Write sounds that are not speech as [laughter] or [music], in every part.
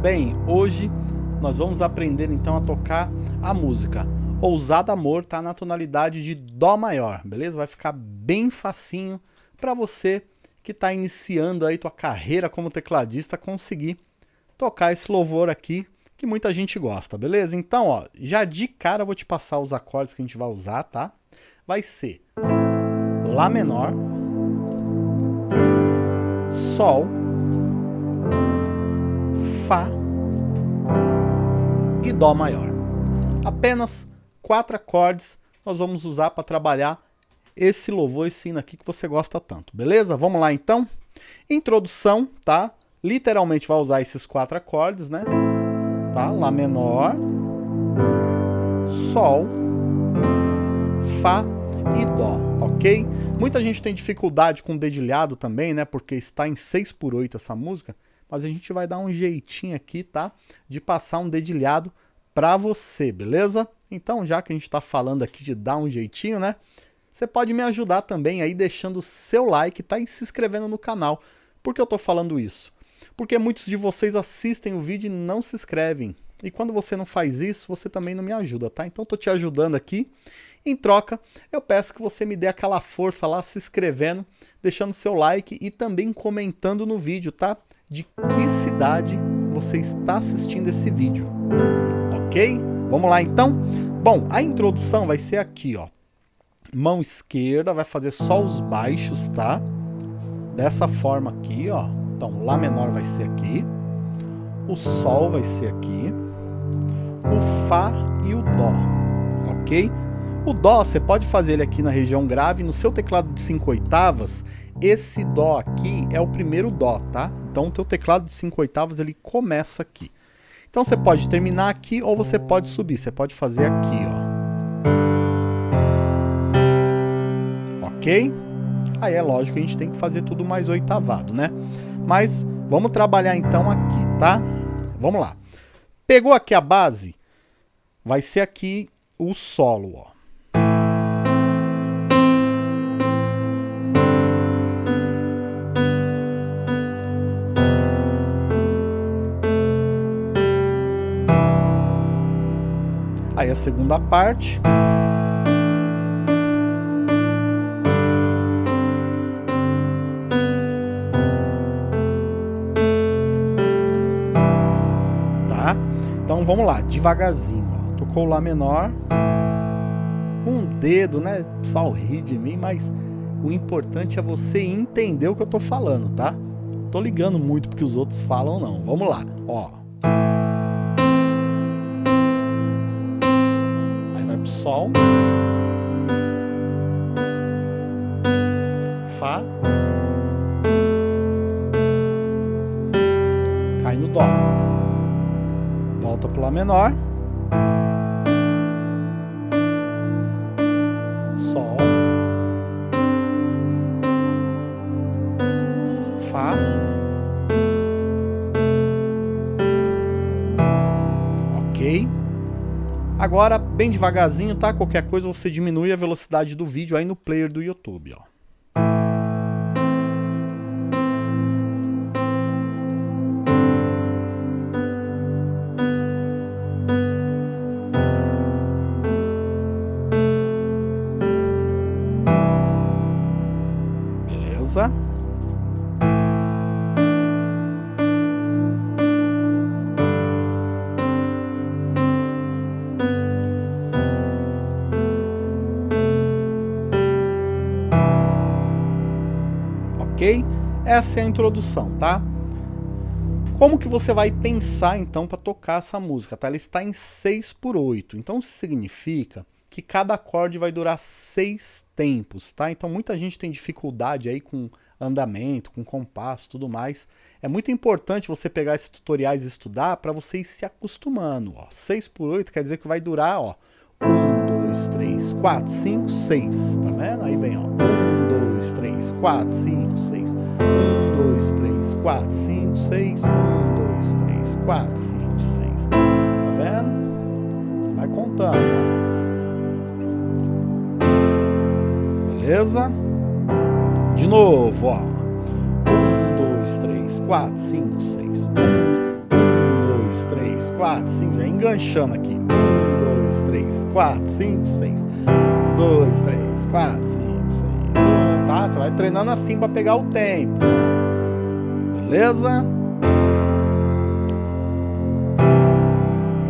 Bem? Hoje nós vamos aprender então a tocar a música Ousado Amor, tá na tonalidade de Dó maior, beleza? Vai ficar bem facinho para você que está iniciando aí tua carreira como tecladista conseguir tocar esse louvor aqui que muita gente gosta, beleza? Então, ó, já de cara eu vou te passar os acordes que a gente vai usar, tá? Vai ser Lá menor, Sol, Fá Dó maior. Apenas quatro acordes nós vamos usar para trabalhar esse louvor, esse hino aqui que você gosta tanto, beleza? Vamos lá então? Introdução, tá? Literalmente vai usar esses quatro acordes, né? Tá? Lá menor, Sol, Fá e Dó, ok? Muita gente tem dificuldade com dedilhado também, né? Porque está em 6 por 8 essa música mas a gente vai dar um jeitinho aqui, tá? De passar um dedilhado para você, beleza? Então, já que a gente está falando aqui de dar um jeitinho, né? Você pode me ajudar também aí deixando seu like, tá? E se inscrevendo no canal. Por que eu estou falando isso? Porque muitos de vocês assistem o vídeo e não se inscrevem. E quando você não faz isso, você também não me ajuda, tá? Então, estou te ajudando aqui. Em troca, eu peço que você me dê aquela força lá se inscrevendo, deixando seu like e também comentando no vídeo, tá? de que cidade você está assistindo esse vídeo. Ok? Vamos lá então? Bom, a introdução vai ser aqui, ó. Mão esquerda vai fazer só os baixos, tá? Dessa forma aqui, ó. Então, Lá menor vai ser aqui. O Sol vai ser aqui. O Fá e o Dó, ok? O Dó, você pode fazer ele aqui na região grave. No seu teclado de 5 oitavas, esse Dó aqui é o primeiro Dó, tá? Então o teu teclado de 5 oitavas ele começa aqui. Então você pode terminar aqui ou você pode subir. Você pode fazer aqui, ó. Ok? Aí é lógico que a gente tem que fazer tudo mais oitavado, né? Mas vamos trabalhar então aqui, tá? Vamos lá. Pegou aqui a base, vai ser aqui o solo, ó. A segunda parte. Tá? Então vamos lá, devagarzinho. Ó. Tocou o Lá menor. Com um dedo, né? Só ri de mim, mas o importante é você entender o que eu tô falando, tá? Tô ligando muito porque os outros falam não. Vamos lá, ó. Sol, Fá, cai no Dó, volta para o Lá menor, Agora, bem devagarzinho, tá? Qualquer coisa você diminui a velocidade do vídeo aí no player do YouTube, ó. Ok? Essa é a introdução, tá? Como que você vai pensar, então, para tocar essa música, tá? Ela está em 6 por 8, então isso significa que cada acorde vai durar seis tempos, tá? Então muita gente tem dificuldade aí com andamento, com compasso, tudo mais. É muito importante você pegar esses tutoriais e estudar para você ir se acostumando, ó. 6 por 8 quer dizer que vai durar, ó, 1, 2, 3, 4, 5, 6, tá vendo? Aí vem, ó, 1, 2, 3, 4, 5, 6, 1, 2, 3, 4, 5, 6, 1, 2, 3, 4, 5, 6, tá vendo? Vai contando, ó. Beleza? De novo, ó. 1, 2, 3, 4, 5, 6, 1, 1, três, quatro, cinco, já enganchando aqui. Um, dois, três, quatro, cinco, seis. Dois, três, quatro, cinco, seis. Um, Você vai treinando assim para pegar o tempo. Beleza?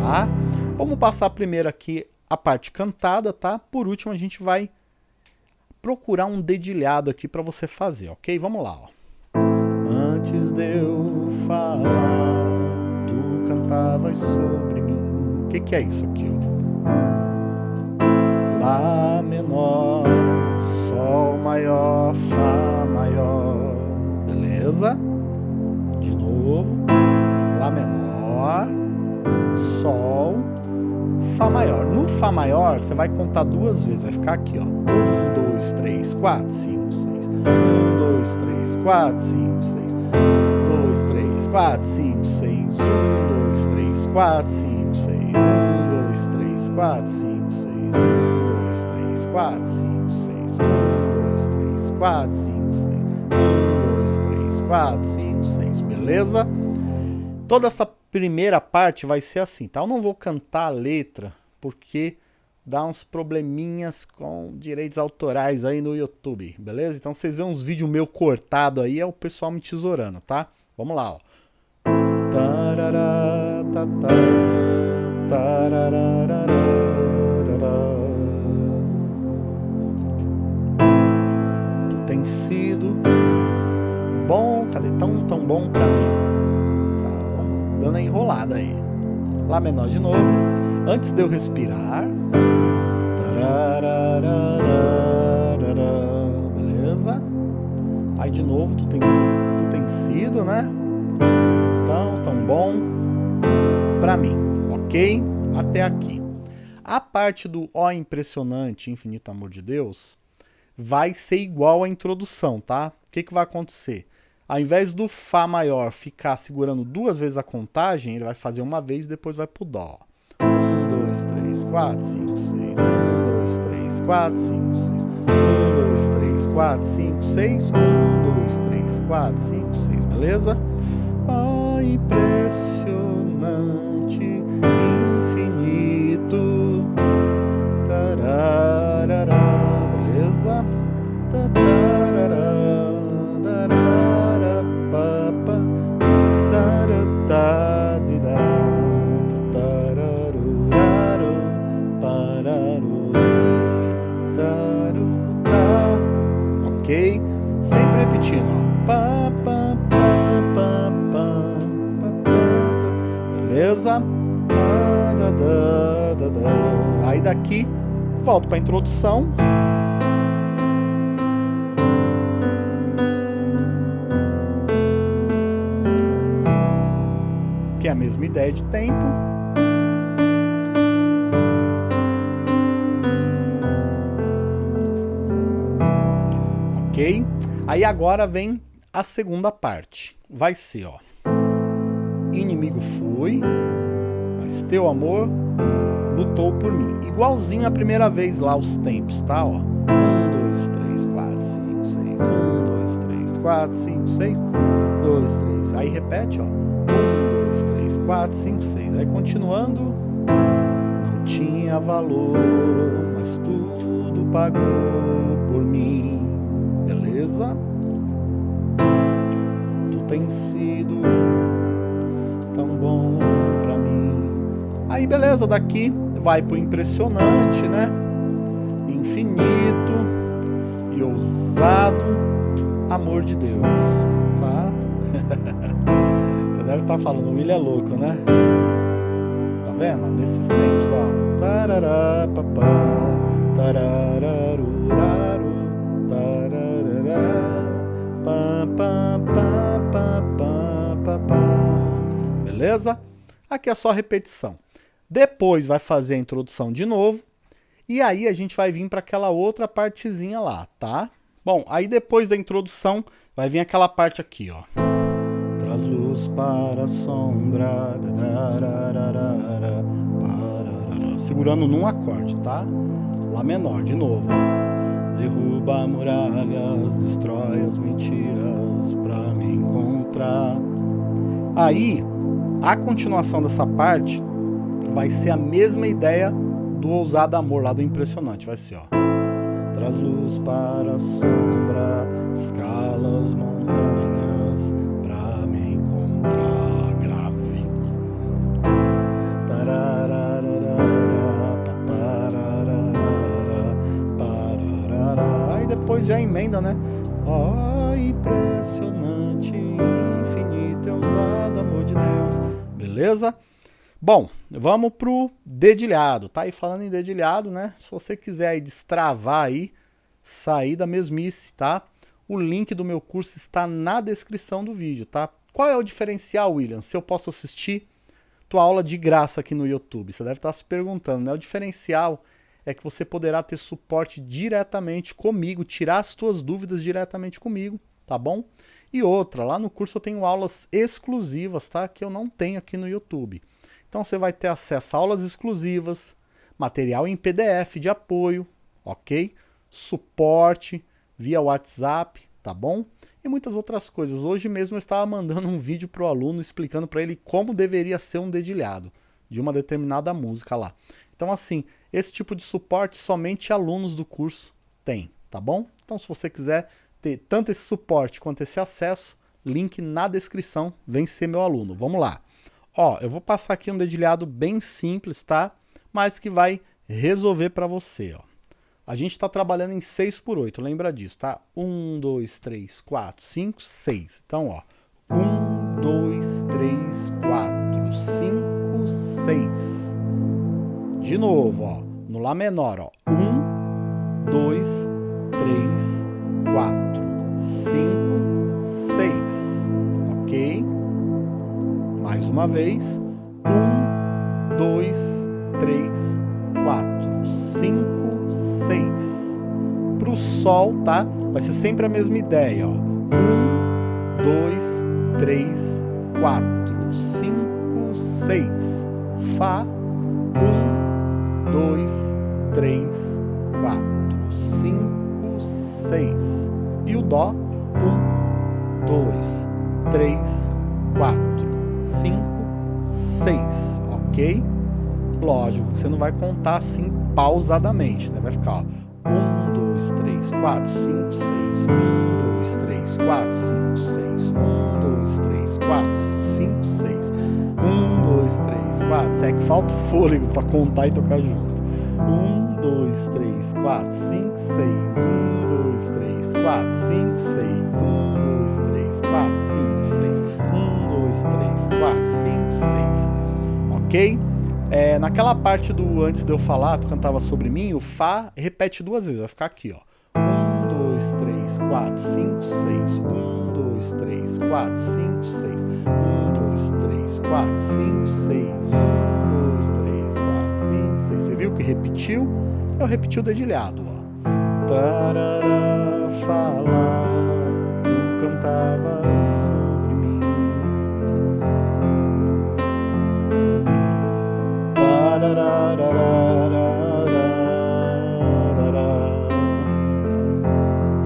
Tá? Vamos passar primeiro aqui a parte cantada, tá? Por último, a gente vai procurar um dedilhado aqui para você fazer, ok? Vamos lá, ó. Antes de eu falar, tu cantavas sobre mim. O que, que é isso aqui, ó? Lá menor, Sol maior casa, de novo, Lá menor, Sol, Fá maior. No Fá maior, você vai contar duas vezes, vai ficar aqui, ó. 1, 2, 3, 4, 5, 6. 1, 2, 3, 4, 5, 6. 2, 3, 4, 5, 6. 1, 2, 3, 4, 5, 6. 1, 2, 3, 4, 5, 6. 1, 2, 3, 4, 5, 6. 1, 2, 3, 4, 5, 6. 4, 5, 6, beleza? Toda essa primeira parte vai ser assim, tá? Eu não vou cantar a letra, porque dá uns probleminhas com direitos autorais aí no YouTube, beleza? Então vocês vêem uns vídeos meu cortado aí, é o pessoal me tesourando, tá? Vamos lá, ó. Cadê? Tão, tão bom pra mim. Tá, dando a enrolada aí. Lá menor de novo. Antes de eu respirar, Beleza? Aí de novo, tu tem, tu tem sido, né? Tão, tão bom pra mim, ok? Até aqui. A parte do Ó impressionante, infinito amor de Deus, vai ser igual à introdução, tá? O que, que vai acontecer? Ao invés do Fá maior ficar segurando duas vezes a contagem, ele vai fazer uma vez e depois vai pro Dó. Um, dois, três, quatro, cinco, seis. Um, 4, 5, 6. 1, 2, 3, 4, 5, 6. 1, 2, 3, 4, 5, 6. Beleza? Oh, impressionante, repetindo, ó. Pá, pá, pá, Beleza? Aí daqui, volto para a introdução. Que é a mesma ideia de tempo. Aí agora vem a segunda parte. Vai ser, ó. Inimigo fui, mas teu amor lutou por mim. Igualzinho a primeira vez lá os tempos, tá? Ó. 1, 2, 3, 4, 5, 6. 1, 2, 3, 4, 5, 6. 2, 3. Aí repete, ó. 1, 2, 3, 4, 5, 6. Aí continuando. Não tinha valor, mas tudo pagou por mim beleza? Tu tens sido tão bom pra mim. Aí, beleza, daqui vai pro impressionante, né? Infinito e ousado amor de Deus, tá? [laughs] Você deve estar tá falando, o William é louco, né? Tá vendo? Nesses tempos, ó. Tarará, papá, tarararuraru, Beleza? Aqui é só repetição. Depois vai fazer a introdução de novo. E aí a gente vai vir para aquela outra partezinha lá, tá? Bom, aí depois da introdução vai vir aquela parte aqui, ó. Traz luz para a sombra. Segurando num acorde, tá? Lá menor, de novo. Ó. Derruba muralhas, destrói as mentiras pra me encontrar. Aí, a continuação dessa parte vai ser a mesma ideia do Ousado Amor lá do Impressionante. Vai ser, ó. Traz luz para a sombra, escala as montanhas Bom, vamos pro dedilhado, tá? E falando em dedilhado, né? Se você quiser aí destravar aí, sair da mesmice, tá? O link do meu curso está na descrição do vídeo, tá? Qual é o diferencial, William? Se eu posso assistir tua aula de graça aqui no YouTube? Você deve estar se perguntando, né? O diferencial é que você poderá ter suporte diretamente comigo, tirar as tuas dúvidas diretamente comigo, tá bom? E outra, lá no curso eu tenho aulas exclusivas, tá? Que eu não tenho aqui no YouTube. Então você vai ter acesso a aulas exclusivas, material em PDF de apoio, ok? Suporte via WhatsApp, tá bom? E muitas outras coisas. Hoje mesmo eu estava mandando um vídeo para o aluno explicando para ele como deveria ser um dedilhado de uma determinada música lá. Então assim, esse tipo de suporte somente alunos do curso têm, tá bom? Então se você quiser ter tanto esse suporte quanto esse acesso, link na descrição, vem ser meu aluno. Vamos lá. Ó, eu vou passar aqui um dedilhado bem simples, tá? Mas que vai resolver para você, ó. A gente está trabalhando em 6 por 8, lembra disso, tá? 1, 2, 3, 4, 5, 6. Então, ó. 1, 2, 3, 4, 5, 6. De novo, ó. No Lá menor, ó. 1, 2, 3, 4, 5, 6. Ok? Mais uma vez. Um, dois, três, quatro, cinco, seis. Para o Sol, tá? Vai ser sempre a mesma ideia, ó. Um, dois, três, quatro, cinco, seis. Fá. Um, dois, três, quatro, cinco, seis. E o Dó. Um, dois, três, quatro, 5, 6, ok? Lógico você não vai contar assim pausadamente, né? Vai ficar, ó, 1, 2, 3, 4, 5, 6, 1, 2, 3, 4, 5, 6, 1, 2, 3, 4, 5, 6, 1, 2, 3, 4, é que falta fôlego para contar e tocar junto. 1, 2, 3, 4, 5, 6, 1, 2, 3, 4, 5, 6, 1, 2, 3, 4, 5, 6, 1, 2, 3, 4, 5, 6. Ok? É, naquela parte do antes de eu falar, tu cantava sobre mim, o Fá repete duas vezes, vai ficar aqui, ó. 1, 2, 3, 4, 5, 6. 1, 2, 3, 4, 5, 6. 1, 2, 3, 4, 5, 6. Que repetiu? Repeti o dedilhado, ó. Tarará, falar, tu cantavas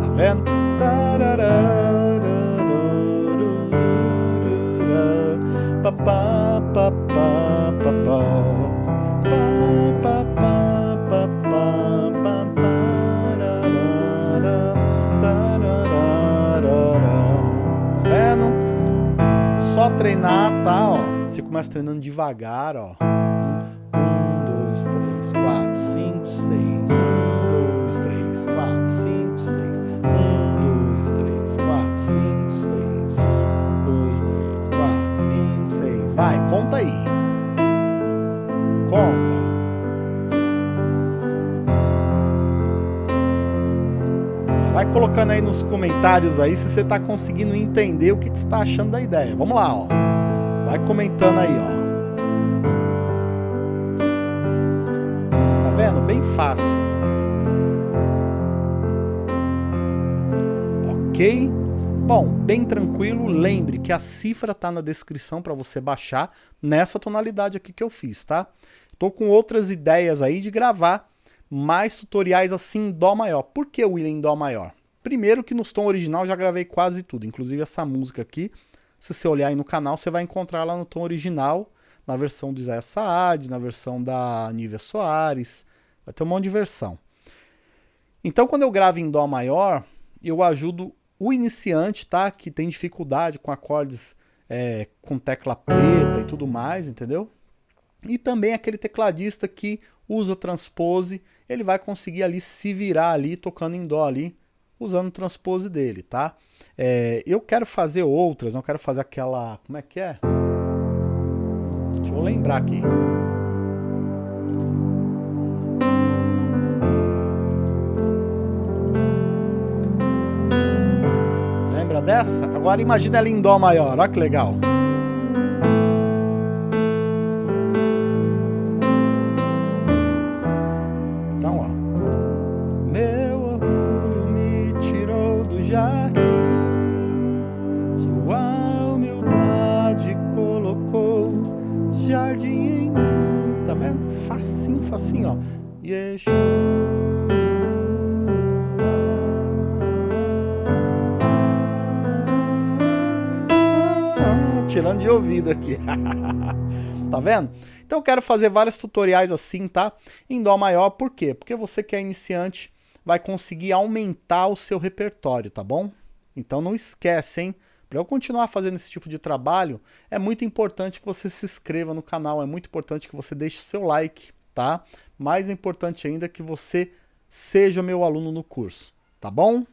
Tá vendo? Treinar, tá? Ó. Você começa treinando devagar, ó. 2, 3, 4, 5, 6. 1, 2, 3, 4, 5, 6. 1, 2, 3, 4, 5, 6. 1, 2, 3, 4, 5, 6. Vai, conta aí. Conta. Vai colocando aí nos comentários aí se você está conseguindo entender o que, você está achando da ideia. Vamos lá, ó. Vai comentando aí, ó. bem fácil. Ok? Bom, bem tranquilo, lembre que a cifra está na descrição para você baixar nessa tonalidade aqui que eu fiz, tá? Tô com outras ideias aí de gravar mais tutoriais assim em Dó maior. Por que William em Dó maior? Primeiro que no tom original já gravei quase tudo, inclusive essa música aqui, Se você olhar aí no canal, você vai encontrar lá no tom original, na versão do Isaías Saad, na versão da Nívia Soares, vai ter um monte de versão. Então, quando eu gravo em Dó maior, eu ajudo o iniciante, tá? Que tem dificuldade com acordes é, com tecla preta e tudo mais, entendeu? E também aquele tecladista que usa transpose, ele vai conseguir ali se virar ali, tocando em dó ali, usando o transpose dele, tá? É, eu quero fazer outras, não quero fazer aquela... como é que é? Deixa eu lembrar aqui. Lembra dessa? Agora imagina ela em dó maior, olha que legal. Assim, ó. Yeshua. Tirando de ouvido aqui. [laughs] tá vendo? Então eu quero fazer vários tutoriais assim, tá? Em Dó maior, por quê? Porque você que é iniciante vai conseguir aumentar o seu repertório, tá bom? Então não esquece, hein? Para eu continuar fazendo esse tipo de trabalho, é muito importante que você se inscreva no canal, é muito importante que você deixe o seu like, tá? Mais importante ainda que você seja meu aluno no curso, tá bom?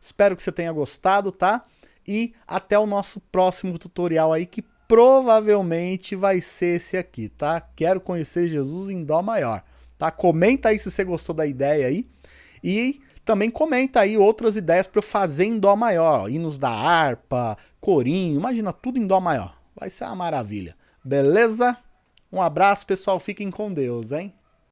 Espero que você tenha gostado, tá? E até o nosso próximo tutorial aí, que provavelmente vai ser esse aqui, tá? Quero conhecer Jesus em Dó maior, tá? Comenta aí se você gostou da ideia aí. E também comenta aí outras ideias para eu fazer em Dó maior. Hinos da harpa, corinho, imagina tudo em Dó maior. Vai ser uma maravilha. Beleza? Um abraço, pessoal. Fiquem com Deus, hein?